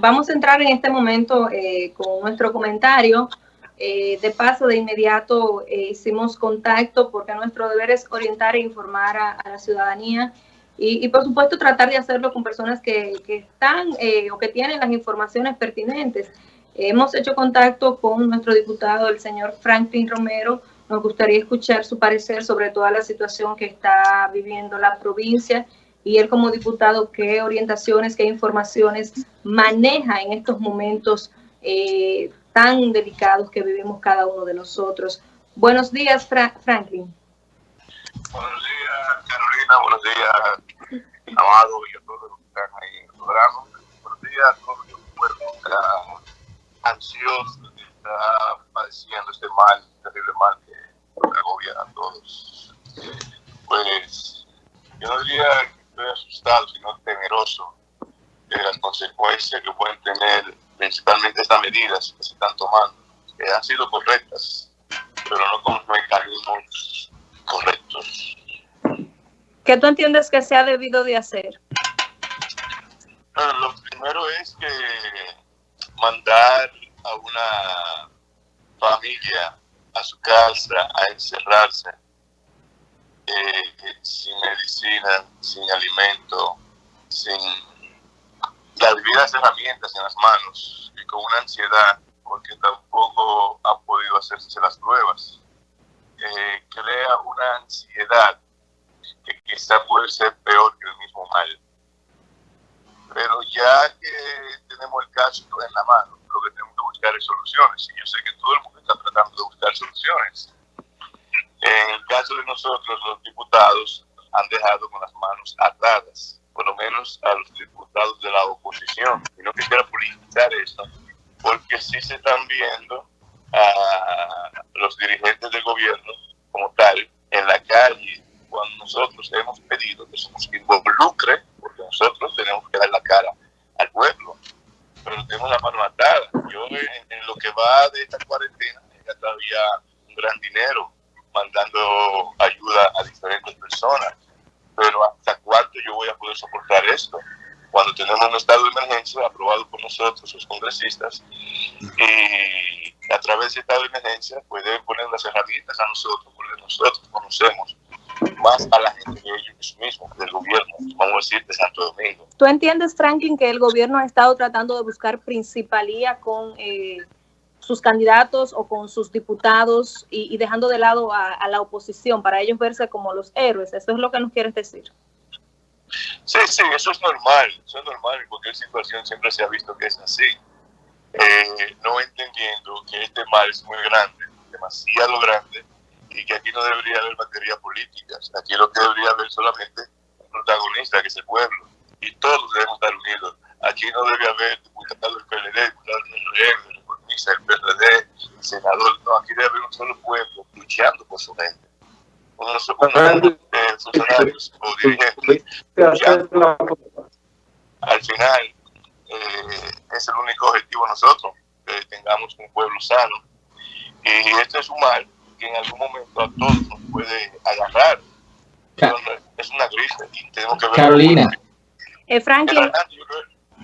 vamos a entrar en este momento eh, con nuestro comentario. Eh, de paso, de inmediato eh, hicimos contacto porque nuestro deber es orientar e informar a, la ciudadanía y, por supuesto tratar de hacerlo con personas que, que están o que tienen las informaciones pertinentes. hemos hecho contacto con nuestro diputado, el señor Franklin Romero. Nos gustaría escuchar su parecer sobre toda la situación que está viviendo la provincia y él como diputado, qué orientaciones, qué informaciones maneja en estos momentos eh, tan delicados que vivimos cada uno de nosotros. Buenos días, Franklin. Buenos días, Carolina. Buenos días, Amado y a todos los que están ahí en el programa. Buenos días a todos los que están ansiosos, que está padeciendo este mal, terrible mal que agobia a todos. Pues yo no diría estoy asustado, sino temeroso de las consecuencias que pueden tener principalmente estas medidas que se están tomando, que han sido correctas, pero no con los mecanismos correctos. ¿Qué tú entiendes que se ha debido de hacer? lo primero es que mandar a una familia a su casa a encerrarse eh, sin medicina, sin alimento, sin las debidas herramientas en las manos y con una ansiedad porque tampoco ha podido hacerse las pruebas. Eh, crea una ansiedad que quizá puede ser peor que el mismo mal. Pero ya que tenemos el caso en la mano, lo que tenemos que buscar es soluciones. Y yo sé que todo el mundo está tratando de buscar soluciones en el caso de nosotros, los diputados han dejado con las manos atadas, por lo menos a los diputados de la oposición. Y no quisiera politizar esto, porque sí se están viendo a los dirigentes del gobierno como tal en la calle, cuando nosotros hemos pedido que se nos involucre, porque nosotros tenemos que dar la cara al pueblo, pero tenemos la mano atada. Yo en, en lo que va de esta cuarentena, ya todavía un gran dinero mandando ayuda a diferentes personas. Pero ¿hasta cuánto yo voy a poder soportar esto? Cuando tenemos un estado de emergencia aprobado por nosotros, los congresistas, y a través de estado de emergencia pueden poner las herramientas a nosotros, porque nosotros conocemos más a la gente que ellos mismos, del gobierno, vamos a decir, de Santo Domingo. ¿Tú entiendes, Franklin, que el gobierno ha estado tratando de buscar principalía con... Eh, sus candidatos o con sus diputados y, dejando de lado a, la oposición para ellos verse como los héroes. Eso es lo que nos quieres decir. Sí, sí, eso es normal, eso es normal, en cualquier situación siempre se ha visto que es así. Eh, no entendiendo que este mal es muy grande, demasiado grande, y que aquí no debería haber materia política. Aquí lo que debería haber solamente un protagonista, que es el pueblo, y todos debemos estar unidos. Aquí no debe haber diputados del PLD, diputados del El PRD, el senador, no, aquí debe haber un solo pueblo luchando por su gente. Unos, unos eh, funcionarios o dirigentes Al final, eh, es el único objetivo nosotros, que tengamos un pueblo sano. Y este es un mal que en algún momento a todos nos puede agarrar. Es una gripe y tenemos que ver. Carolina. Eh, Franklin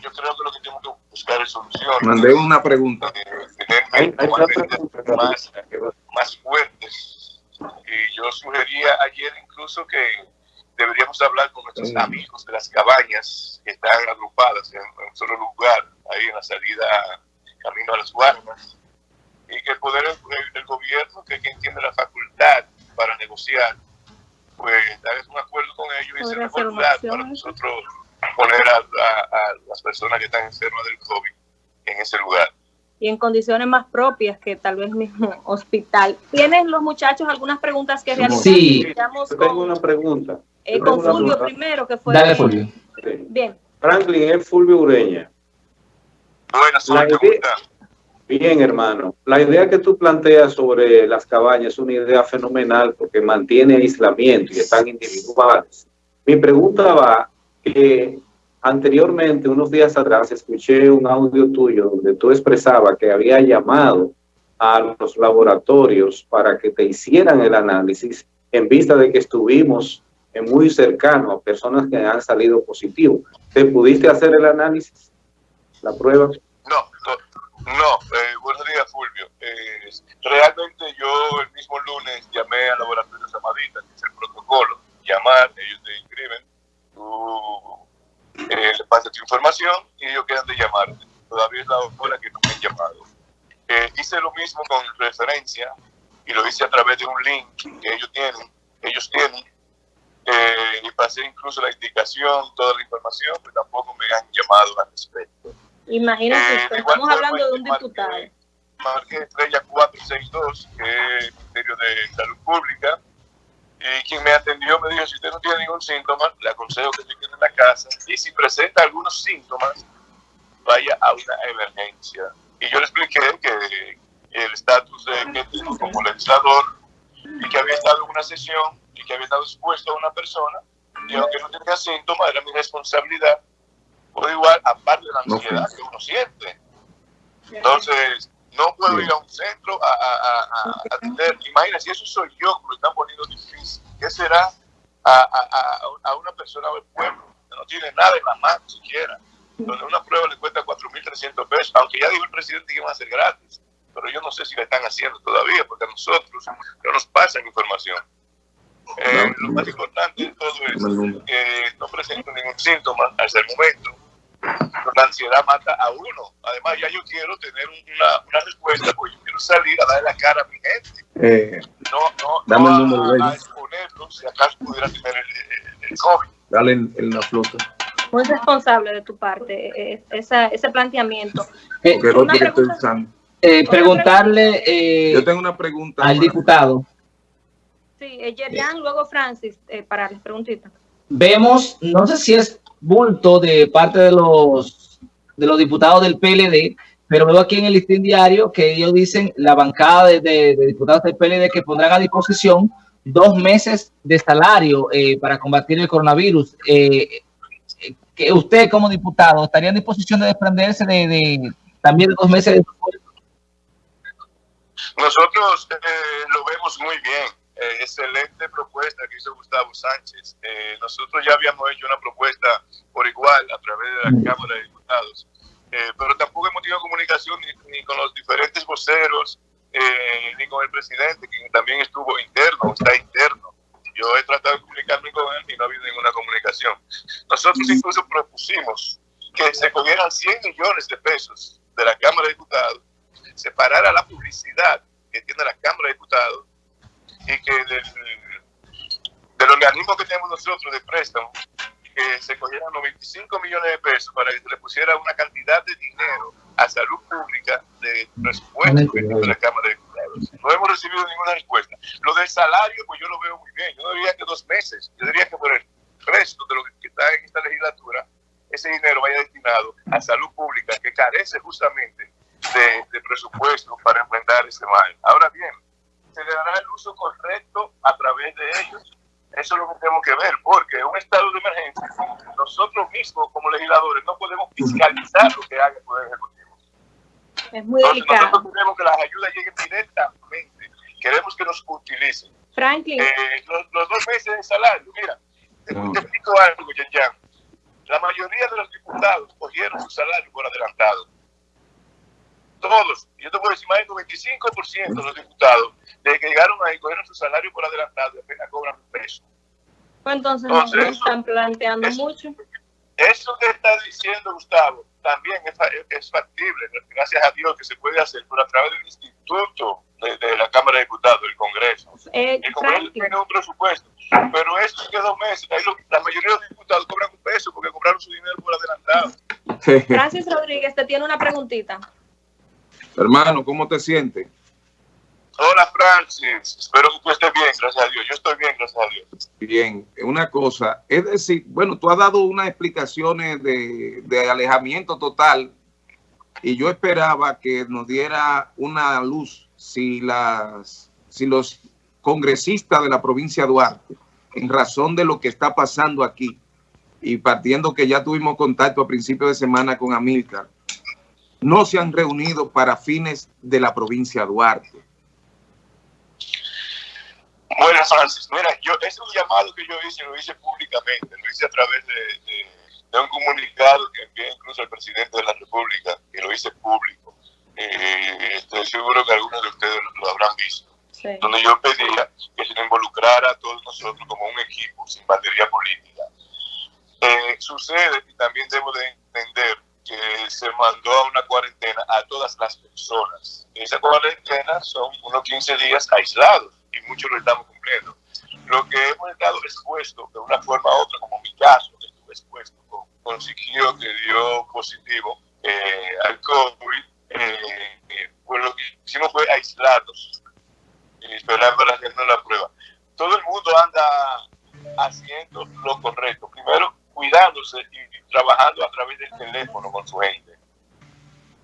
yo creo que lo que tenemos que buscar es soluciones. Mandé una pregunta. tener más, más fuertes. Y yo sugería ayer incluso que deberíamos hablar con nuestros amigos de las cabañas que están agrupadas en, un solo lugar, ahí en la salida camino a las guardas, y que el poder del gobierno, que quien tiene la facultad para negociar, pues dar un acuerdo con ellos y hacer una facultad para nosotros poner a, las personas que están enfermas del COVID en ese lugar. Y en condiciones más propias que tal vez mismo hospital. ¿Tienen los muchachos algunas preguntas que realizar? Sí, tengo una pregunta. Eh, con Fulvio primero, que fue... Dale, Fulvio. Bien. Franklin es Fulvio Ureña. Buenas, Bien, hermano. La idea que tú planteas sobre las cabañas es una idea fenomenal porque mantiene aislamiento y están individuales. Mi pregunta va que anteriormente, unos días atrás, escuché un audio tuyo donde tú expresabas que había llamado a los laboratorios para que te hicieran el análisis en vista de que estuvimos muy cercano a personas que han salido positivos. ¿Te pudiste hacer el análisis? la prueba? No, no, eh, buenos días Fulvio. Eh, realmente yo el mismo lunes llamé al laboratorio Samadita, que es el protocolo, llamar, ellos te inscriben, tú eh, le pasas tu información y ellos quedan de llamarte. Todavía es la hora que no me han llamado. Eh, hice lo mismo con referencia y lo hice a través de un link que ellos tienen, ellos tienen, eh, y pasé incluso la indicación, toda la información, pero tampoco me han llamado al respecto. Imagínate, eh, estamos hablando de un diputado. Marqué Estrella 462, que es el Ministerio de Salud Pública, y quien me atendió me dijo, si usted no tiene ningún síntoma, le aconsejo que se quede en la casa, y si presenta algunos síntomas, vaya a una emergencia. Y yo le expliqué que el estatus de que tengo como legislador y que había estado en una sesión y que había estado expuesto a una persona y aunque no tenía síntomas era mi responsabilidad por igual aparte de la ansiedad que uno siente. Entonces no puedo ir a un centro a, a, a, atender. Imagínate si eso soy yo que lo están poniendo difícil ¿qué será a, a, una persona del pueblo que no tiene nada en la mano siquiera. Donde una prueba le cuesta 4.300 pesos aunque ya dijo el presidente que iba a ser gratis. Pero yo no sé si la están haciendo todavía, porque a nosotros no nos pasan información. Eh, lo más importante de todo es que no presento ningún síntoma hasta el momento. La ansiedad mata a uno. Además, ya yo quiero tener una, una respuesta, porque yo quiero salir a darle la cara a mi gente. Eh, no, no, dame no el número a, a, exponerlo si acaso pudiera tener el, el, el COVID. Dale en, en la flota muy responsable de tu parte eh, esa, ese planteamiento. Eh, una pregunta, eh, preguntarle eh, Yo tengo una pregunta al diputado. Sí, eh, Yerian, luego Francis, eh, para las preguntitas. Vemos, no sé si es bulto de parte de los de los diputados del PLD, pero veo aquí en el listín diario que ellos dicen, la bancada de, de, diputados del PLD que pondrán a disposición dos meses de salario eh, para combatir el coronavirus. Eh, que usted como diputado estaría en disposición de desprenderse de, de también de dos meses de nosotros eh, lo vemos muy bien. Eh, excelente propuesta que hizo Gustavo Sánchez. Eh, nosotros ya habíamos hecho una propuesta por igual a través de la Cámara de Diputados, eh, pero tampoco hemos tenido comunicación ni, ni con los diferentes voceros, eh, ni con el presidente, que también estuvo interno, está interno. Yo he tratado de comunicarme con él y no ha habido ninguna comunicación. Nosotros incluso propusimos que se cogieran 100 millones de pesos de la Cámara de Diputados separar a la publicidad que tiene la Cámara de Diputados y que del, del organismo que tenemos nosotros de préstamo, que se cogieran 95 millones de pesos para que se le pusiera una cantidad de dinero a salud pública de presupuesto tiene la Cámara de Diputados. No hemos recibido ninguna respuesta. Lo del salario, pues yo lo veo muy bien. Yo no diría que dos meses, yo diría que por el resto de lo que está en esta legislatura, ese dinero vaya destinado a salud pública que carece justamente de, de presupuesto para enfrentar ese mal. Ahora bien, se le dará el uso correcto a través de ellos. Eso es lo que tenemos que ver, porque en un estado de emergencia, nosotros mismos como legisladores no podemos fiscalizar lo que haga el Poder Ejecutivo. Es muy Entonces, delicado. Nosotros queremos que las ayudas lleguen directamente, queremos que nos utilicen. Franklin. Eh, los, los, dos meses de salario, mira, te, te explico algo, Yan. La mayoría de los diputados cogieron su salario por adelantado todos, yo te puedo decir más del 95% de los diputados, desde que llegaron ahí, cogieron su salario por adelantado y apenas cobran un peso. Pues entonces, entonces no están planteando eso, mucho. Eso que está diciendo Gustavo también es, es, factible, gracias a Dios que se puede hacer, pero a través del instituto de, de la Cámara de Diputados, del Congreso. Eh, el Congreso Franklin. tiene un presupuesto, pero eso es que dos meses, ahí lo, la mayoría de los diputados cobran un peso porque compraron su dinero por adelantado. Francis Rodríguez te tiene una preguntita. Hermano, ¿cómo te sientes? Hola Francis, espero que tú estés bien, gracias a Dios. Yo estoy bien, gracias a Dios. Bien, una cosa, es decir, bueno, tú has dado unas explicaciones de, de alejamiento total y yo esperaba que nos diera una luz si las si los congresistas de la provincia de Duarte, en razón de lo que está pasando aquí, y partiendo que ya tuvimos contacto a principios de semana con Amílcar, no se han reunido para fines de la provincia de Duarte. Bueno, Francis, mira, yo, es un llamado que yo hice, lo hice públicamente, lo hice a través de, de, de un comunicado que envié incluso al presidente de la República, que lo hice público. Eh, estoy seguro que algunos de ustedes lo habrán visto. Donde yo pedía que se involucrara a todos nosotros como un equipo, sin batería política. Eh, sucede, y también debo de entender, que se mandó a una cuarentena a todas las personas. Esa cuarentena son unos 15 días aislados y muchos lo estamos cumpliendo. Lo que hemos estado expuesto de una forma u otra, como mi caso, que estuve expuesto con, con que dio positivo eh, al COVID, eh, eh, pues lo que hicimos fue aislarnos y para hacernos la prueba. Todo el mundo anda haciendo lo correcto. Primero, cuidándose y trabajando a través del teléfono con su gente.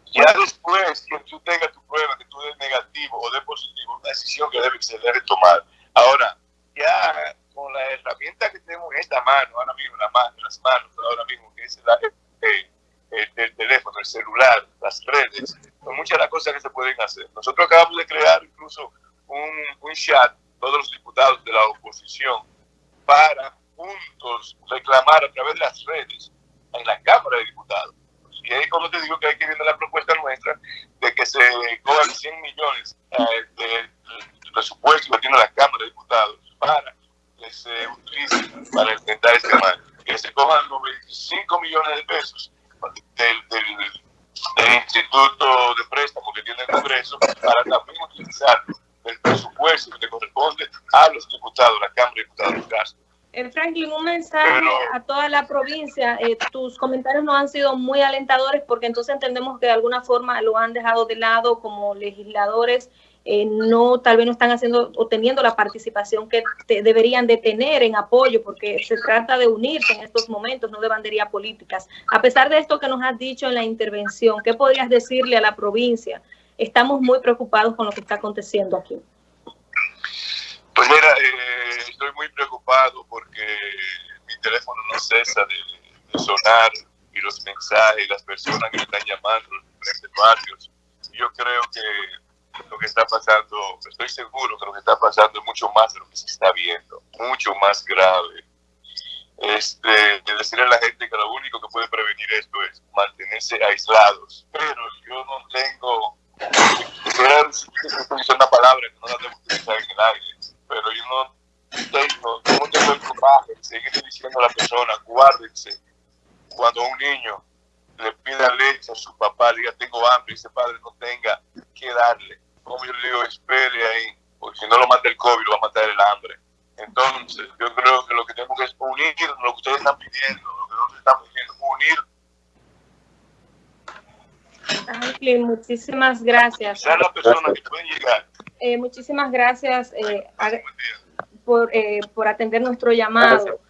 Ya después que tú tengas tu prueba, que tú des negativo o de positivo, una decisión que debe, se debe tomar. Ahora, ya con la herramienta que tenemos en esta mano, ahora mismo, la mano, las manos, ahora mismo, que es la, el, el, teléfono, el celular, las redes, son muchas las cosas que se pueden hacer. Nosotros acabamos de crear incluso un, un chat, todos los diputados de la oposición, para juntos reclamar a través de las redes en la Cámara de Diputados. Y ahí, como te digo, que hay que viene la propuesta nuestra de que se cobran 100 millones eh, de presupuesto que tiene la Cámara de Diputados para que se utilice para enfrentar este mal. Que se cojan los 25 millones de pesos del, del, Instituto de Préstamo que tiene el Congreso para también utilizar el presupuesto que corresponde a los diputados, la Cámara de Diputados gasto. Eh, Franklin, un mensaje a toda la provincia. Eh, tus comentarios no han sido muy alentadores porque entonces entendemos que de alguna forma lo han dejado de lado como legisladores. Eh, no, tal vez no están haciendo o teniendo la participación que deberían de tener en apoyo, porque se trata de unirse en estos momentos, no de banderías políticas. A pesar de esto que nos has dicho en la intervención, ¿qué podrías decirle a la provincia? Estamos muy preocupados con lo que está aconteciendo aquí. Pues mira, eh, estoy muy preocupado porque mi teléfono no cesa de, sonar y los mensajes, las personas que me están llamando, los diferentes barrios. Yo creo que lo que está pasando, estoy seguro que lo que está pasando es mucho más de lo que se está viendo, mucho más grave. Este, de decirle a la gente que lo único que puede prevenir esto es mantenerse aislados. Pero yo no tengo, es una palabra que no la debo utilizar en el aire pero yo no tengo, no tengo el coraje de seguir diciendo a la persona, guárdense. Cuando un niño le pida leche a su papá, le diga tengo hambre, y ese padre no tenga que darle. Como yo le digo, espere ahí, porque si no lo mata el COVID, lo va a matar el hambre. Entonces, yo creo que lo que tenemos que es unir lo que ustedes están pidiendo, lo que nosotros estamos pidiendo, unir. muchísimas gracias. Sean las personas que pueden llegar eh, muchísimas gracias eh, por, eh, por atender nuestro llamado.